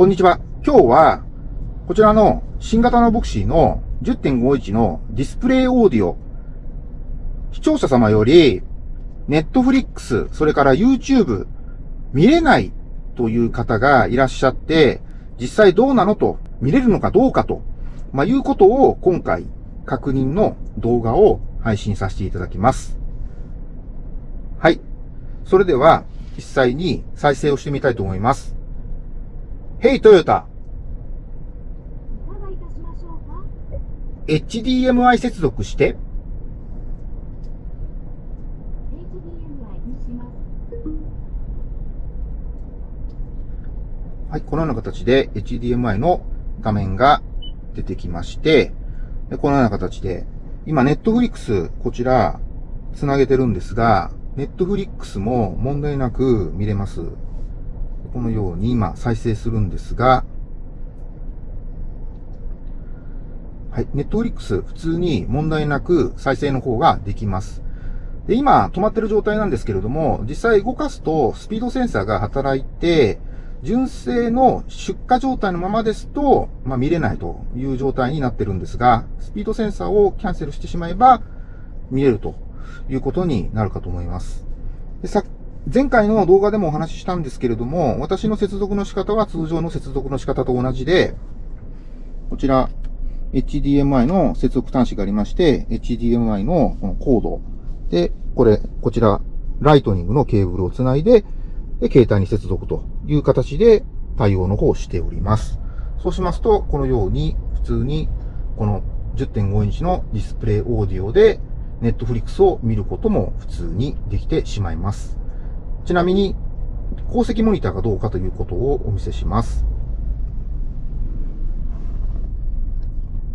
こんにちは。今日は、こちらの新型のボクシーの10.51のディスプレイオーディオ、視聴者様より、ネットフリックス、それから YouTube、見れないという方がいらっしゃって、実際どうなの？と、見れるのかどうかと、まあ、いうことを今回確認の動画を配信させていただきます。はい。それでは、実際に再生をしてみたいと思います。ヘイトヨタ HDMI 接続して、はい、このような形で HDMI の画面が出てきまして、このような形で、今、ネットフリックス、こちら、つなげてるんですが、ネットフリックスも問題なく見れます。このように今再生するんですが、はい、ネットフリックス普通に問題なく再生の方ができます。で、今止まってる状態なんですけれども、実際動かすとスピードセンサーが働いて、純正の出荷状態のままですと、まあ、見れないという状態になってるんですが、スピードセンサーをキャンセルしてしまえば見れるということになるかと思います。でさ前回の動画でもお話ししたんですけれども、私の接続の仕方は通常の接続の仕方と同じで、こちら、HDMI の接続端子がありまして、HDMI のこのコード。で、これ、こちら、ライトニングのケーブルをつないで、で、携帯に接続という形で対応の方をしております。そうしますと、このように普通にこの10.5インチのディスプレイオーディオでネットフリックスを見ることも普通にできてしまいます。ちなみに、鉱石モニターがどうかということをお見せします。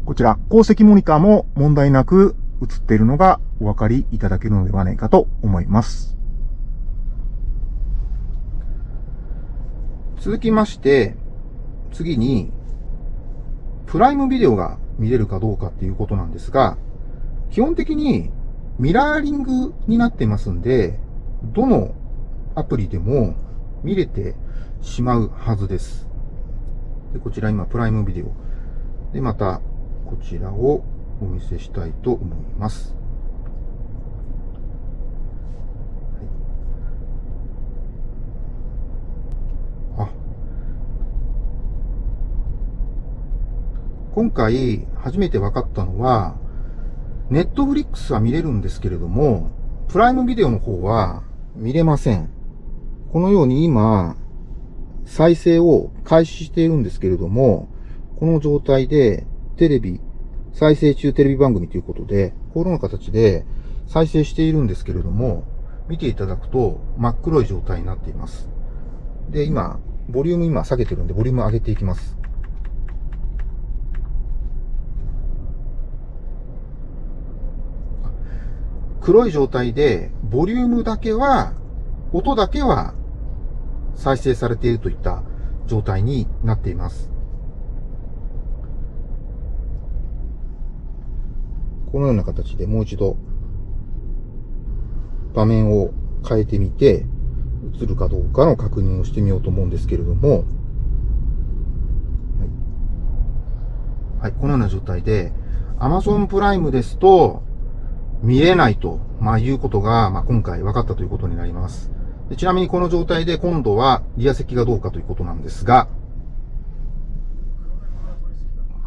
こちら、鉱石モニターも問題なく映っているのがお分かりいただけるのではないかと思います。続きまして、次に、プライムビデオが見れるかどうかっていうことなんですが、基本的にミラーリングになってますんで、どのアプリでも見れてしまうはずです。でこちら今、プライムビデオ。で、また、こちらをお見せしたいと思います。あ今回初めて分かったのは、ネットフリックスは見れるんですけれども、プライムビデオの方は見れません。このように今、再生を開始しているんですけれども、この状態でテレビ、再生中テレビ番組ということで、このような形で再生しているんですけれども、見ていただくと真っ黒い状態になっています。で、今、ボリューム今下げてるんで、ボリューム上げていきます。黒い状態で、ボリュームだけは、音だけは再生されているといった状態になっています。このような形でもう一度場面を変えてみて映るかどうかの確認をしてみようと思うんですけれども、はい、はい、このような状態で Amazon プライムですと見れないと、まあ、いうことが、まあ、今回分かったということになります。でちなみにこの状態で今度はリア席がどうかということなんですが、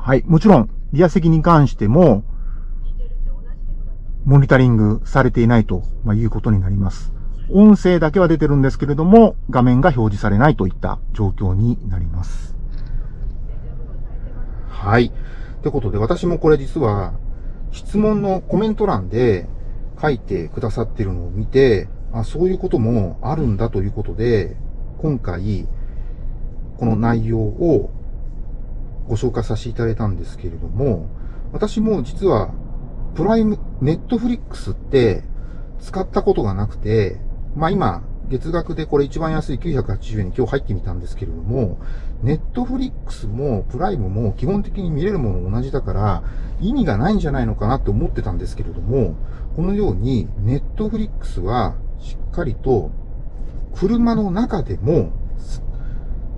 はい。もちろん、リア席に関しても、モニタリングされていないということになります。音声だけは出てるんですけれども、画面が表示されないといった状況になります。はい。ということで、私もこれ実は、質問のコメント欄で書いてくださってるのを見て、あそういうこともあるんだということで、今回、この内容をご紹介させていただいたんですけれども、私も実は、プライム、ネットフリックスって使ったことがなくて、まあ今、月額でこれ一番安い980円に今日入ってみたんですけれども、ネットフリックスもプライムも基本的に見れるもの同じだから意味がないんじゃないのかなって思ってたんですけれども、このようにネットフリックスはしっかりと車の中でも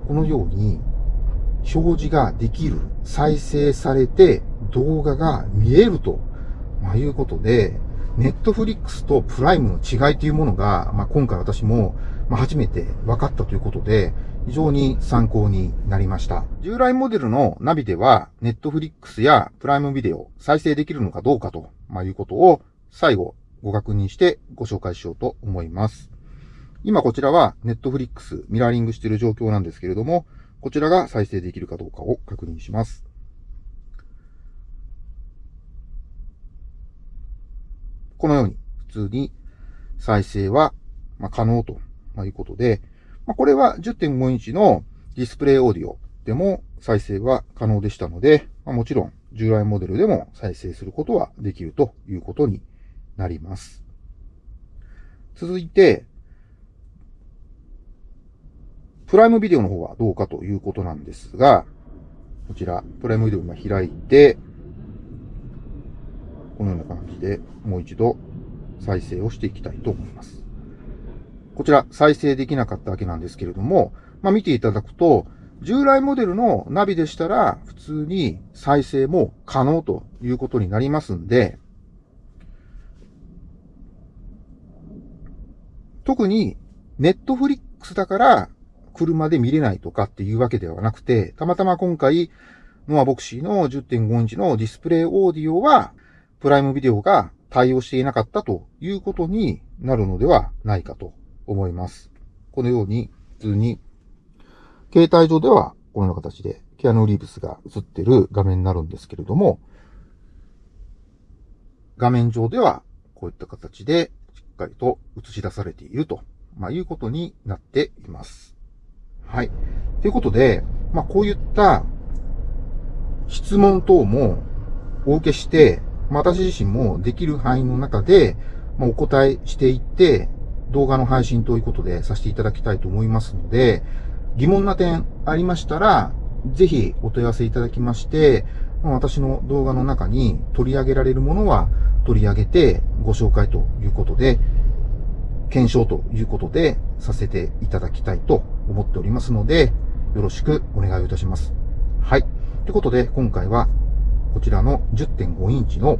このように表示ができる、再生されて動画が見えると、まあ、いうことで、ネットフリックスとプライムの違いというものが、まあ、今回私も、まあ初めて分かったということで、非常に参考になりました。従来モデルのナビでは、ネットフリックスやプライムビデオ再生できるのかどうかと、まあ、いうことを最後ご確認してご紹介しようと思います。今こちらはネットフリックスミラーリングしている状況なんですけれども、こちらが再生できるかどうかを確認します。このように普通に再生は可能ということで、これは10.5インチのディスプレイオーディオでも再生は可能でしたので、もちろん従来モデルでも再生することはできるということになります。続いて、プライムビデオの方はどうかということなんですが、こちら、プライムビデオ今開いて、このような感じでもう一度再生をしていきたいと思います。こちら再生できなかったわけなんですけれども、まあ、見ていただくと、従来モデルのナビでしたら普通に再生も可能ということになりますんで、特にネットフリックスだから車で見れないとかっていうわけではなくて、たまたま今回、ノアボクシーの10.5インチのディスプレイオーディオはプライムビデオが対応していなかったということになるのではないかと思います。このように普通に携帯上ではこのような形でキアヌ・リーブスが映ってる画面になるんですけれども、画面上ではこういった形でかりと映し出されていると、まあ、いうことになっています。はい。ということで、まあ、こういった質問等もお受けして、まあ私自身もできる範囲の中で、まあ、お答えしていって、動画の配信ということでさせていただきたいと思いますので、疑問な点ありましたら、ぜひお問い合わせいただきまして、私の動画の中に取り上げられるものは取り上げてご紹介ということで、検証ということでさせていただきたいと思っておりますので、よろしくお願いいたします。はい。ということで、今回はこちらの10.5インチの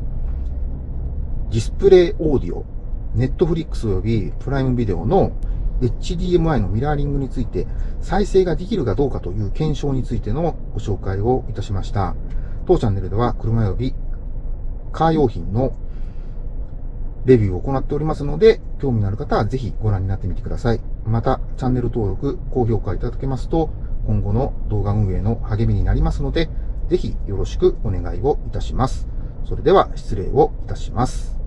ディスプレイオーディオ、ネットフリックス及びプライムビデオの HDMI のミラーリングについて再生ができるかどうかという検証についてのご紹介をいたしました。当チャンネルでは車及びカー用品のレビューを行っておりますので、興味のある方はぜひご覧になってみてください。また、チャンネル登録、高評価いただけますと、今後の動画運営の励みになりますので、ぜひよろしくお願いをいたします。それでは失礼をいたします。